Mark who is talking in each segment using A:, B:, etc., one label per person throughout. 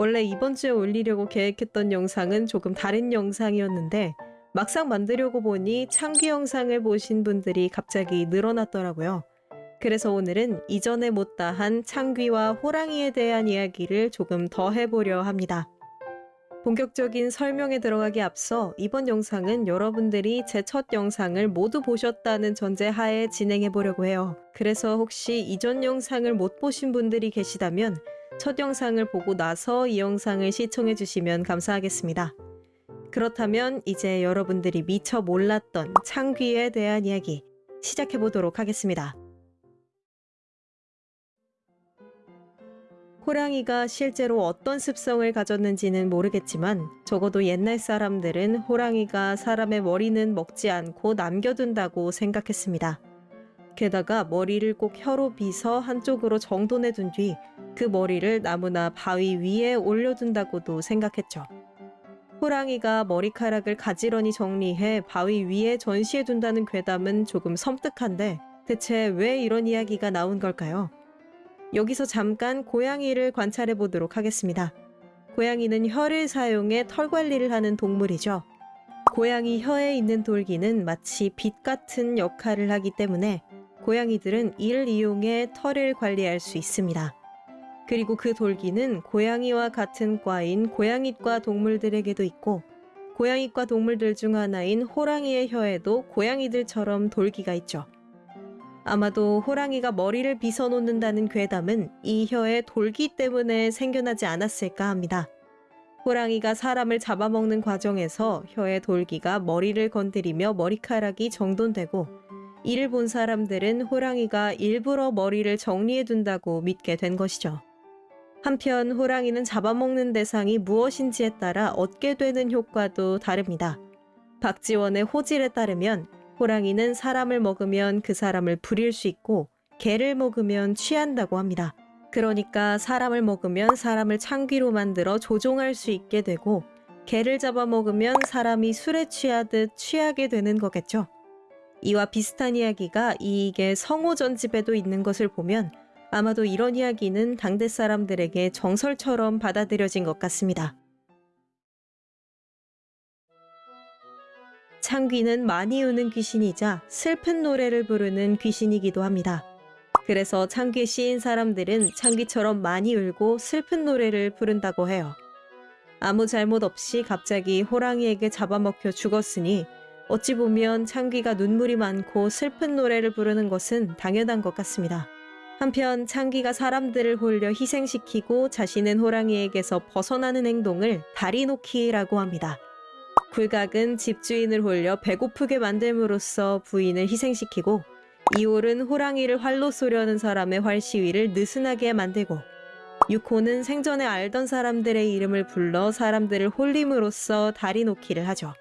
A: 원래 이번 주에 올리려고 계획했던 영상은 조금 다른 영상이었는데 막상 만들려고 보니 창귀 영상을 보신 분들이 갑자기 늘어났더라고요. 그래서 오늘은 이전에 못다한 창귀와 호랑이에 대한 이야기를 조금 더 해보려 합니다. 본격적인 설명에 들어가기 앞서 이번 영상은 여러분들이 제 첫 영상을 모두 보셨다는 전제 하에 진행해 보려고 해요. 그래서 혹시 이전 영상을 못 보신 분들이 계시다면 첫 영상을 보고 나서 이 영상을 시청해 주시면 감사하겠습니다. 그렇다면 이제 여러분들이 미처 몰랐던 창귀에 대한 이야기 시작해 보도록 하겠습니다. 호랑이가 실제로 어떤 습성을 가졌는지는 모르겠지만 적어도 옛날 사람들은 호랑이가 사람의 머리는 먹지 않고 남겨둔다고 생각했습니다. 게다가 머리를 꼭 혀로 빗어 한쪽으로 정돈해 둔 뒤 그 머리를 나무나 바위 위에 올려둔다고도 생각했죠. 호랑이가 머리카락을 가지런히 정리해 바위 위에 전시해 둔다는 괴담은 조금 섬뜩한데 대체 왜 이런 이야기가 나온 걸까요? 여기서 잠깐 고양이를 관찰해 보도록 하겠습니다. 고양이는 혀를 사용해 털 관리를 하는 동물이죠. 고양이 혀에 있는 돌기는 마치 빛 같은 역할을 하기 때문에 고양이들은 이를 이용해 털을 관리할 수 있습니다. 그리고 그 돌기는 고양이와 같은 과인 고양이과 동물들에게도 있고 고양이과 동물들 중 하나인 호랑이의 혀에도 고양이들처럼 돌기가 있죠. 아마도 호랑이가 머리를 빗어 놓는다는 괴담은 이 혀의 돌기 때문에 생겨나지 않았을까 합니다. 호랑이가 사람을 잡아먹는 과정에서 혀의 돌기가 머리를 건드리며 머리카락이 정돈되고 이를 본 사람들은 호랑이가 일부러 머리를 정리해둔다고 믿게 된 것이죠. 한편 호랑이는 잡아먹는 대상이 무엇인지에 따라 얻게 되는 효과도 다릅니다. 박지원의 호질에 따르면 호랑이는 사람을 먹으면 그 사람을 부릴 수 있고 개를 먹으면 취한다고 합니다. 그러니까 사람을 먹으면 사람을 창귀로 만들어 조종할 수 있게 되고 개를 잡아먹으면 사람이 술에 취하듯 취하게 되는 거겠죠. 이와 비슷한 이야기가 이익의 성호전집에도 있는 것을 보면 아마도 이런 이야기는 당대 사람들에게 정설처럼 받아들여진 것 같습니다. 창귀는 많이 우는 귀신이자 슬픈 노래를 부르는 귀신이기도 합니다. 그래서 창귀 씨인 사람들은 창귀처럼 많이 울고 슬픈 노래를 부른다고 해요. 아무 잘못 없이 갑자기 호랑이에게 잡아먹혀 죽었으니 어찌 보면 창귀가 눈물이 많고 슬픈 노래를 부르는 것은 당연한 것 같습니다. 한편 창귀가 사람들을 홀려 희생시키고 자신은 호랑이에게서 벗어나는 행동을 다리 놓기라고 합니다. 굴각은 집주인을 홀려 배고프게 만듦으로써 부인을 희생시키고 이홀은 호랑이를 활로 쏘려는 사람의 활 시위를 느슨하게 만들고 육호는 생전에 알던 사람들의 이름을 불러 사람들을 홀림으로써 다리 놓기를 하죠.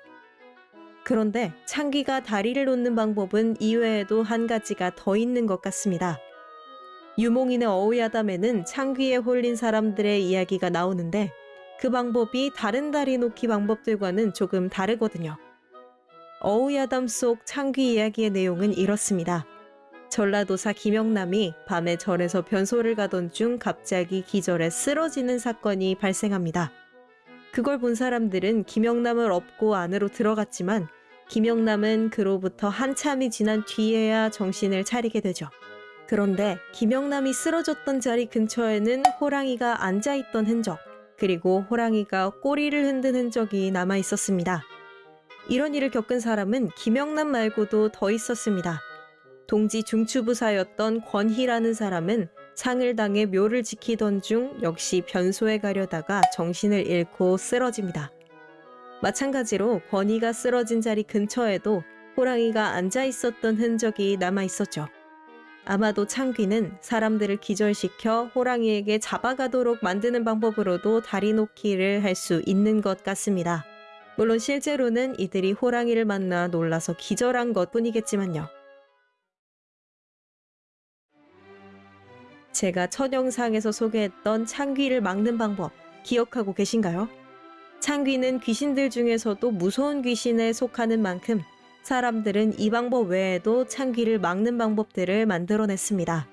A: 그런데 창기가 다리를 놓는 방법은 이외에도 한 가지가 더 있는 것 같습니다. 유몽인의 어우야담에는 창귀에 홀린 사람들의 이야기가 나오는데 그 방법이 다른 다리 놓기 방법들과는 조금 다르거든요. 어우야담 속 창귀 이야기의 내용은 이렇습니다. 전라도사 김영남이 밤에 절에서 변소를 가던 중 갑자기 기절해 쓰러지는 사건이 발생합니다. 그걸 본 사람들은 김영남을 업고 안으로 들어갔지만 김영남은 그로부터 한참이 지난 뒤에야 정신을 차리게 되죠. 그런데 김영남이 쓰러졌던 자리 근처에는 호랑이가 앉아있던 흔적, 그리고 호랑이가 꼬리를 흔든 흔적이 남아 있었습니다. 이런 일을 겪은 사람은 김영남 말고도 더 있었습니다. 동지 중추부사였던 권희라는 사람은 상을 당해 묘를 지키던 중 역시 변소에 가려다가 정신을 잃고 쓰러집니다. 마찬가지로 권희가 쓰러진 자리 근처에도 호랑이가 앉아 있었던 흔적이 남아 있었죠. 아마도 창귀는 사람들을 기절시켜 호랑이에게 잡아가도록 만드는 방법으로도 다리 놓기를 할 수 있는 것 같습니다. 물론 실제로는 이들이 호랑이를 만나 놀라서 기절한 것 뿐이겠지만요. 제가 첫 영상에서 소개했던 창귀를 막는 방법 기억하고 계신가요? 창귀는 귀신들 중에서도 무서운 귀신에 속하는 만큼 사람들은 이 방법 외에도 창귀를 막는 방법들을 만들어냈습니다.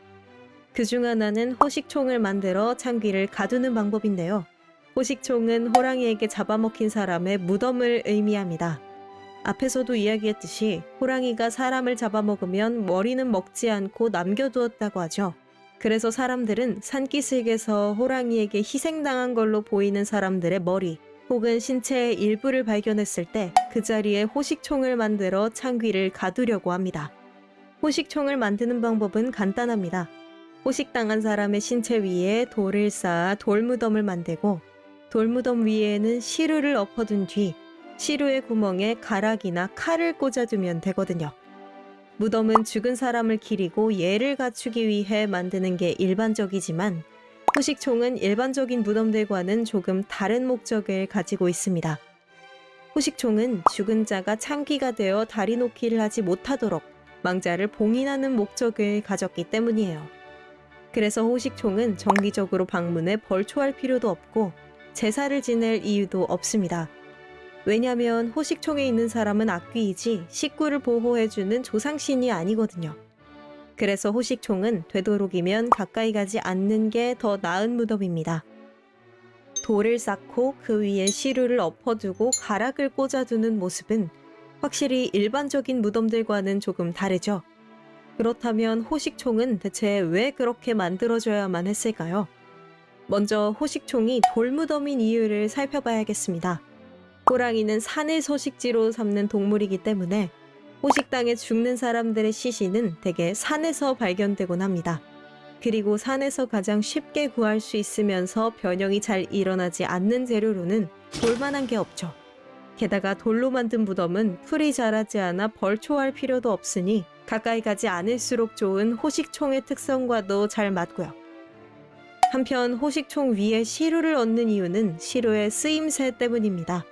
A: 그 중 하나는 허식총을 만들어 창귀를 가두는 방법인데요. 호식총은 호랑이에게 잡아먹힌 사람의 무덤을 의미합니다. 앞에서도 이야기했듯이 호랑이가 사람을 잡아먹으면 머리는 먹지 않고 남겨두었다고 하죠. 그래서 사람들은 산기슭에서 호랑이에게 희생당한 걸로 보이는 사람들의 머리 혹은 신체의 일부를 발견했을 때 그 자리에 호식총을 만들어 창귀를 가두려고 합니다. 호식총을 만드는 방법은 간단합니다. 호식당한 사람의 신체 위에 돌을 쌓아 돌무덤을 만들고 돌무덤 위에는 시루를 엎어둔 뒤 시루의 구멍에 가락이나 칼을 꽂아두면 되거든요. 무덤은 죽은 사람을 기리고 예를 갖추기 위해 만드는 게 일반적이지만 호식총은 일반적인 무덤들과는 조금 다른 목적을 가지고 있습니다. 호식총은 죽은 자가 창기가 되어 다리 놓기를 하지 못하도록 망자를 봉인하는 목적을 가졌기 때문이에요. 그래서 호식총은 정기적으로 방문해 벌초할 필요도 없고 제사를 지낼 이유도 없습니다. 왜냐하면 호식총에 있는 사람은 악귀이지 식구를 보호해주는 조상신이 아니거든요. 그래서 호식총은 되도록이면 가까이 가지 않는 게 더 나은 무덤입니다. 돌을 쌓고 그 위에 시루를 엎어두고 가락을 꽂아두는 모습은 확실히 일반적인 무덤들과는 조금 다르죠. 그렇다면 호식총은 대체 왜 그렇게 만들어져야만 했을까요? 먼저 호식총이 돌무덤인 이유를 살펴봐야겠습니다. 호랑이는 산을 서식지로 삼는 동물이기 때문에 호식당에 죽는 사람들의 시신은 대개 산에서 발견되곤 합니다. 그리고 산에서 가장 쉽게 구할 수 있으면서 변형이 잘 일어나지 않는 재료로는 볼만한 게 없죠. 게다가 돌로 만든 무덤은 풀이 자라지 않아 벌초할 필요도 없으니 가까이 가지 않을수록 좋은 호식총의 특성과도 잘 맞고요. 한편 호식총 위에 시루를 얹는 이유는 시루의 쓰임새 때문입니다.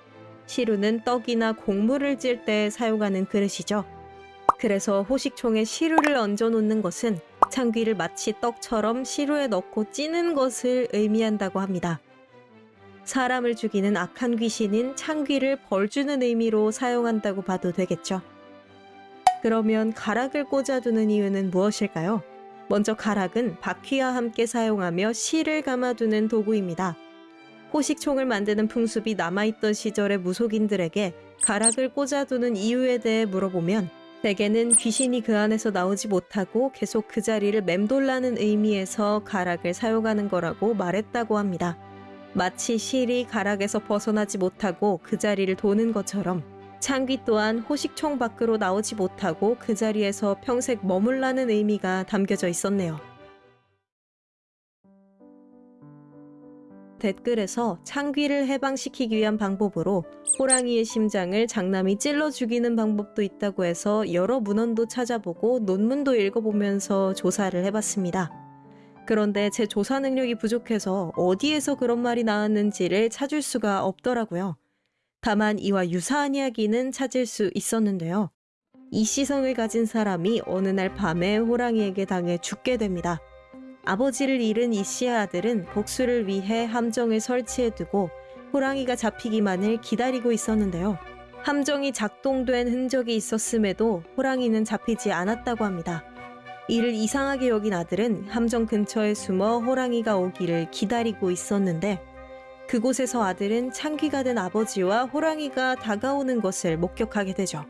A: 시루는 떡이나 곡물을 찔 때 사용하는 그릇이죠. 그래서 호식총에 시루를 얹어 놓는 것은 창귀를 마치 떡처럼 시루에 넣고 찌는 것을 의미한다고 합니다. 사람을 죽이는 악한 귀신인 창귀를 벌주는 의미로 사용한다고 봐도 되겠죠. 그러면 가락을 꽂아두는 이유는 무엇일까요? 먼저 가락은 바퀴와 함께 사용하며 실을 감아두는 도구입니다. 호식총을 만드는 풍습이 남아있던 시절의 무속인들에게 가락을 꽂아두는 이유에 대해 물어보면 대개는 귀신이 그 안에서 나오지 못하고 계속 그 자리를 맴돌라는 의미에서 가락을 사용하는 거라고 말했다고 합니다. 마치 실이 가락에서 벗어나지 못하고 그 자리를 도는 것처럼 창귀 또한 호식총 밖으로 나오지 못하고 그 자리에서 평생 머물라는 의미가 담겨져 있었네요. 댓글에서 창귀를 해방시키기 위한 방법으로 호랑이의 심장을 장남이 찔러 죽이는 방법도 있다고 해서 여러 문헌도 찾아보고 논문도 읽어보면서 조사를 해봤습니다. 그런데 제 조사 능력이 부족해서 어디에서 그런 말이 나왔는지를 찾을 수가 없더라고요. 다만 이와 유사한 이야기는 찾을 수 있었는데요. 이 시성을 가진 사람이 어느 날 밤에 호랑이에게 당해 죽게 됩니다. 아버지를 잃은 이 씨의 아들은 복수를 위해 함정을 설치해두고 호랑이가 잡히기만을 기다리고 있었는데요. 함정이 작동된 흔적이 있었음에도 호랑이는 잡히지 않았다고 합니다. 이를 이상하게 여긴 아들은 함정 근처에 숨어 호랑이가 오기를 기다리고 있었는데 그곳에서 아들은 창귀가 된 아버지와 호랑이가 다가오는 것을 목격하게 되죠.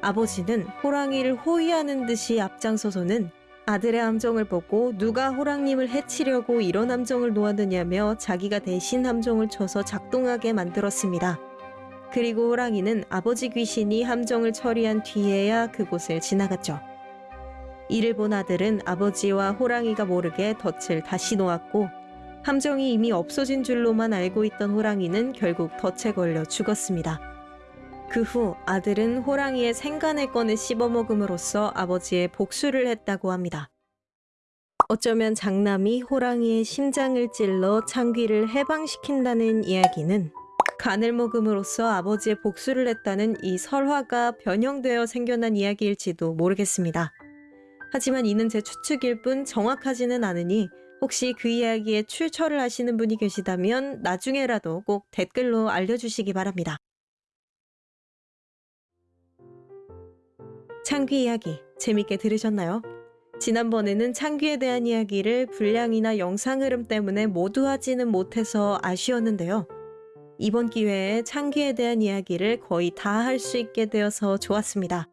A: 아버지는 호랑이를 호위하는 듯이 앞장서서는 아들의 함정을 보고 누가 호랑님을 해치려고 이런 함정을 놓았느냐며 자기가 대신 함정을 쳐서 작동하게 만들었습니다. 그리고 호랑이는 아버지 귀신이 함정을 처리한 뒤에야 그곳을 지나갔죠. 이를 본 아들은 아버지와 호랑이가 모르게 덫을 다시 놓았고 함정이 이미 없어진 줄로만 알고 있던 호랑이는 결국 덫에 걸려 죽었습니다. 그 후 아들은 호랑이의 생간을 꺼내 씹어먹음으로써 아버지의 복수를 했다고 합니다. 어쩌면 장남이 호랑이의 심장을 찔러 창귀를 해방시킨다는 이야기는 간을 먹음으로써 아버지의 복수를 했다는 이 설화가 변형되어 생겨난 이야기일지도 모르겠습니다. 하지만 이는 제 추측일 뿐 정확하지는 않으니 혹시 그 이야기에 출처를 아시는 분이 계시다면 나중에라도 꼭 댓글로 알려주시기 바랍니다. 창귀 이야기 재밌게 들으셨나요? 지난번에는 창귀에 대한 이야기를 분량이나 영상 흐름 때문에 모두 하지는 못해서 아쉬웠는데요. 이번 기회에 창귀에 대한 이야기를 거의 다 할 수 있게 되어서 좋았습니다.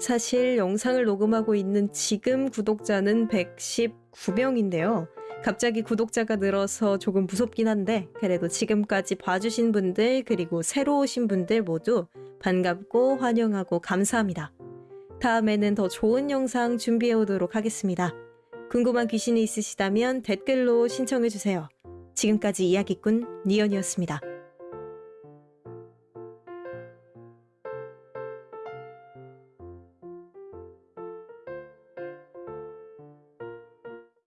A: 사실 영상을 녹음하고 있는 지금 구독자는 119명인데요. 갑자기 구독자가 늘어서 조금 무섭긴 한데 그래도 지금까지 봐주신 분들 그리고 새로 오신 분들 모두 반갑고 환영하고 감사합니다. 다음에는 더 좋은 영상 준비해 오도록 하겠습니다. 궁금한 귀신이 있으시다면 댓글로 신청해 주세요. 지금까지 이야기꾼 니언이었습니다.